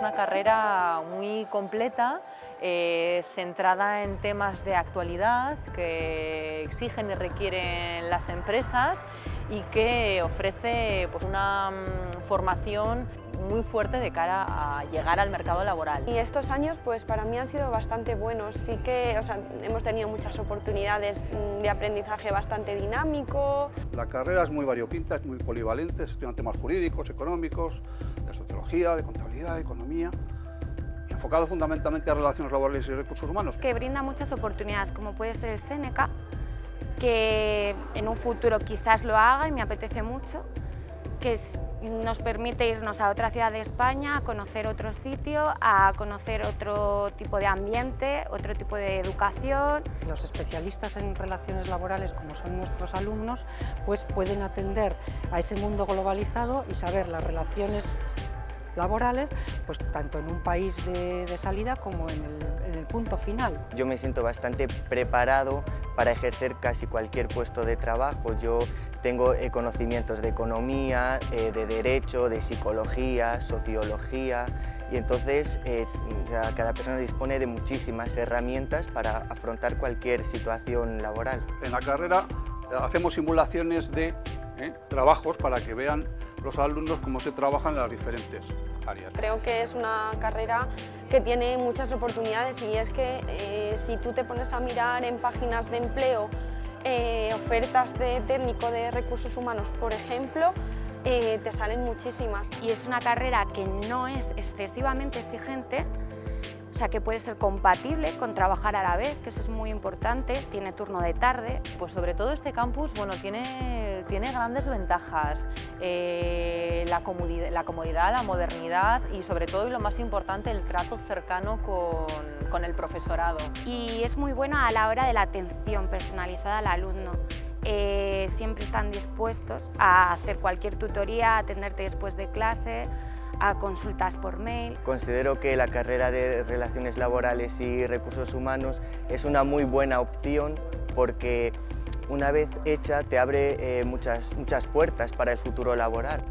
una carrera muy completa, eh, centrada en temas de actualidad que exigen y requieren las empresas y que ofrece pues, una mm, formación muy fuerte de cara a llegar al mercado laboral. Y estos años pues para mí han sido bastante buenos, sí que o sea, hemos tenido muchas oportunidades mm, de aprendizaje bastante dinámico. La carrera es muy variopinta, es muy polivalente, estudian temas jurídicos, económicos, de sociología, de contabilidad, de economía enfocado fundamentalmente a relaciones laborales y recursos humanos. Que brinda muchas oportunidades, como puede ser el Seneca, que en un futuro quizás lo haga y me apetece mucho, que nos permite irnos a otra ciudad de España, a conocer otro sitio, a conocer otro tipo de ambiente, otro tipo de educación. Los especialistas en relaciones laborales, como son nuestros alumnos, pues pueden atender a ese mundo globalizado y saber las relaciones laborales, pues tanto en un país de, salida como en el, punto final. Yo me siento bastante preparado para ejercer casi cualquier puesto de trabajo. Yo tengo eh, conocimientos de economía, eh, de derecho, de psicología, sociología, y entonces eh, cada persona dispone de muchísimas herramientas para afrontar cualquier situación laboral. En la carrera hacemos simulaciones de trabajos para que vean los alumnos cómo se trabajan en las diferentes áreas. Creo que es una carrera que tiene muchas oportunidades y es que eh, si tú te pones a mirar en páginas de empleo eh, ofertas de técnico de recursos humanos, por ejemplo, eh, te salen muchísimas. Y es una carrera que no es excesivamente exigente, o sea que puede ser compatible con trabajar a la vez, que eso es muy importante, tiene turno de tarde. Pues sobre todo este campus bueno, tiene, tiene grandes ventajas, eh, la, comodidad, la, comodidad, la modernidad y sobre todo y lo más importante el trato cercano con, con el profesorado. Y es muy bueno a la hora de la atención personalizada al alumno. Eh, siempre están dispuestos a hacer cualquier tutoría, a atenderte después de clase, a consultas por mail. Considero que la carrera de Relaciones Laborales y Recursos Humanos es una muy buena opción porque una vez hecha te abre eh, muchas, muchas puertas para el futuro laboral.